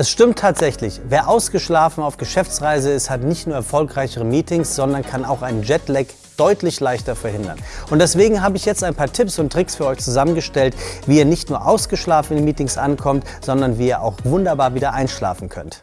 Es stimmt tatsächlich, wer ausgeschlafen auf Geschäftsreise ist, hat nicht nur erfolgreichere Meetings, sondern kann auch einen Jetlag deutlich leichter verhindern. Und deswegen habe ich jetzt ein paar Tipps und Tricks für euch zusammengestellt, wie ihr nicht nur ausgeschlafen in Meetings ankommt, sondern wie ihr auch wunderbar wieder einschlafen könnt.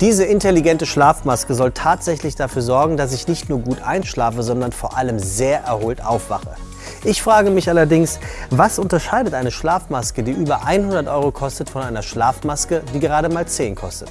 Diese intelligente Schlafmaske soll tatsächlich dafür sorgen, dass ich nicht nur gut einschlafe, sondern vor allem sehr erholt aufwache. Ich frage mich allerdings, was unterscheidet eine Schlafmaske, die über 100 Euro kostet, von einer Schlafmaske, die gerade mal 10 kostet?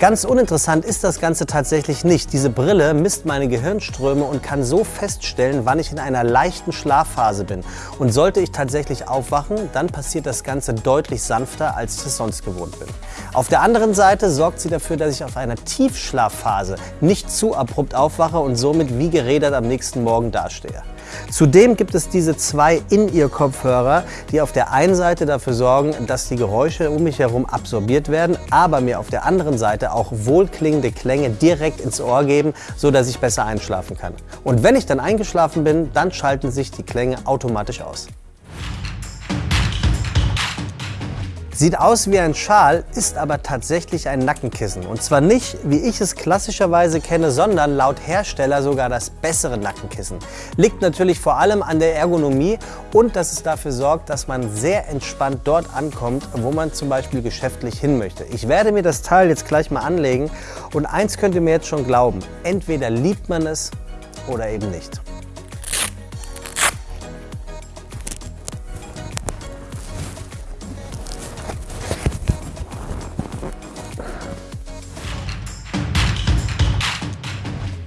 Ganz uninteressant ist das Ganze tatsächlich nicht. Diese Brille misst meine Gehirnströme und kann so feststellen, wann ich in einer leichten Schlafphase bin. Und sollte ich tatsächlich aufwachen, dann passiert das Ganze deutlich sanfter, als ich es sonst gewohnt bin. Auf der anderen Seite sorgt sie dafür, dass ich auf einer Tiefschlafphase nicht zu abrupt aufwache und somit wie gerädert am nächsten Morgen dastehe. Zudem gibt es diese zwei In-Ear-Kopfhörer, die auf der einen Seite dafür sorgen, dass die Geräusche um mich herum absorbiert werden, aber mir auf der anderen Seite auch wohlklingende Klänge direkt ins Ohr geben, so dass ich besser einschlafen kann. Und wenn ich dann eingeschlafen bin, dann schalten sich die Klänge automatisch aus. Sieht aus wie ein Schal, ist aber tatsächlich ein Nackenkissen. Und zwar nicht, wie ich es klassischerweise kenne, sondern laut Hersteller sogar das bessere Nackenkissen. Liegt natürlich vor allem an der Ergonomie und dass es dafür sorgt, dass man sehr entspannt dort ankommt, wo man zum Beispiel geschäftlich hin möchte. Ich werde mir das Teil jetzt gleich mal anlegen und eins könnt ihr mir jetzt schon glauben, entweder liebt man es oder eben nicht.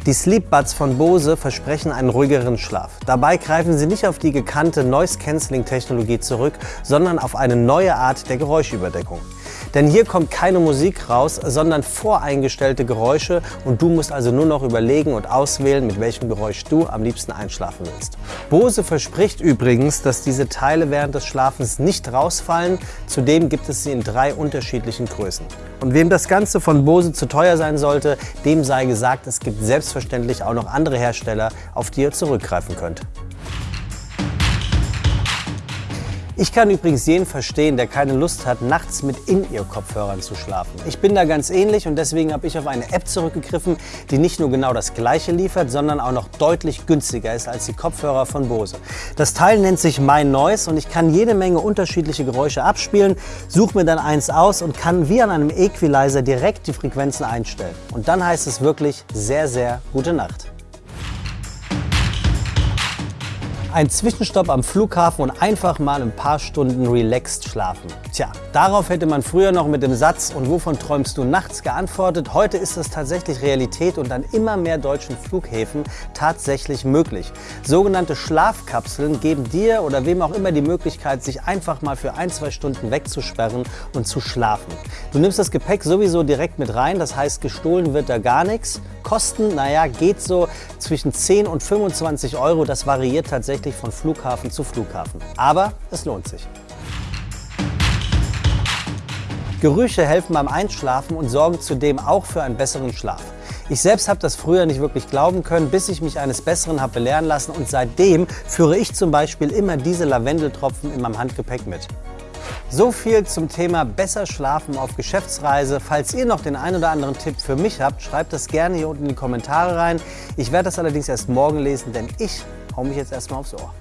Die Sleep Buds von Bose versprechen einen ruhigeren Schlaf. Dabei greifen sie nicht auf die gekannte Noise-Canceling-Technologie zurück, sondern auf eine neue Art der Geräuschüberdeckung. Denn hier kommt keine Musik raus, sondern voreingestellte Geräusche und du musst also nur noch überlegen und auswählen, mit welchem Geräusch du am liebsten einschlafen willst. Bose verspricht übrigens, dass diese Teile während des Schlafens nicht rausfallen. Zudem gibt es sie in drei unterschiedlichen Größen. Und wem das Ganze von Bose zu teuer sein sollte, dem sei gesagt, es gibt selbstverständlich auch noch andere Hersteller, auf die ihr zurückgreifen könnt. Ich kann übrigens jeden verstehen, der keine Lust hat, nachts mit In-Ear-Kopfhörern zu schlafen. Ich bin da ganz ähnlich und deswegen habe ich auf eine App zurückgegriffen, die nicht nur genau das gleiche liefert, sondern auch noch deutlich günstiger ist als die Kopfhörer von Bose. Das Teil nennt sich My Noise und ich kann jede Menge unterschiedliche Geräusche abspielen, suche mir dann eins aus und kann wie an einem Equalizer direkt die Frequenzen einstellen. Und dann heißt es wirklich sehr, sehr gute Nacht. Ein Zwischenstopp am Flughafen und einfach mal ein paar Stunden relaxed schlafen. Tja, darauf hätte man früher noch mit dem Satz und wovon träumst du nachts geantwortet. Heute ist das tatsächlich Realität und an immer mehr deutschen Flughäfen tatsächlich möglich. Sogenannte Schlafkapseln geben dir oder wem auch immer die Möglichkeit, sich einfach mal für ein, zwei Stunden wegzusperren und zu schlafen. Du nimmst das Gepäck sowieso direkt mit rein, das heißt gestohlen wird da gar nichts. Kosten, naja, geht so zwischen 10 und 25 Euro, das variiert tatsächlich von Flughafen zu Flughafen. Aber es lohnt sich. Gerüche helfen beim Einschlafen und sorgen zudem auch für einen besseren Schlaf. Ich selbst habe das früher nicht wirklich glauben können, bis ich mich eines Besseren habe belehren lassen und seitdem führe ich zum Beispiel immer diese Lavendeltropfen in meinem Handgepäck mit. So viel zum Thema besser schlafen auf Geschäftsreise. Falls ihr noch den einen oder anderen Tipp für mich habt, schreibt das gerne hier unten in die Kommentare rein. Ich werde das allerdings erst morgen lesen, denn ich hau mich jetzt erstmal aufs Ohr.